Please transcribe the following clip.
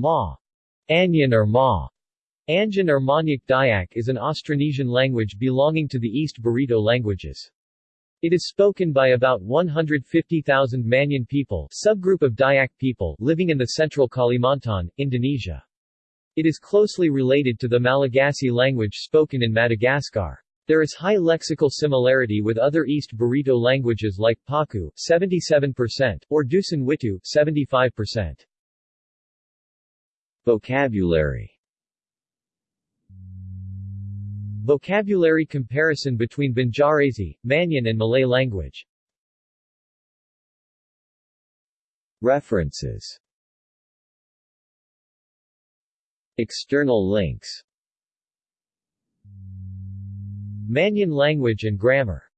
Ma. Anyan or Ma. Anjan or Manyan Dayak is an Austronesian language belonging to the East Barito languages. It is spoken by about 150,000 Manyan people subgroup of Dayak people living in the central Kalimantan, Indonesia. It is closely related to the Malagasy language spoken in Madagascar. There is high lexical similarity with other East Barito languages like Paku 77% or Dusun Witu 75%. Vocabulary. Vocabulary comparison between Banjarese, Manyan and Malay language. References. External links. Manyan language and grammar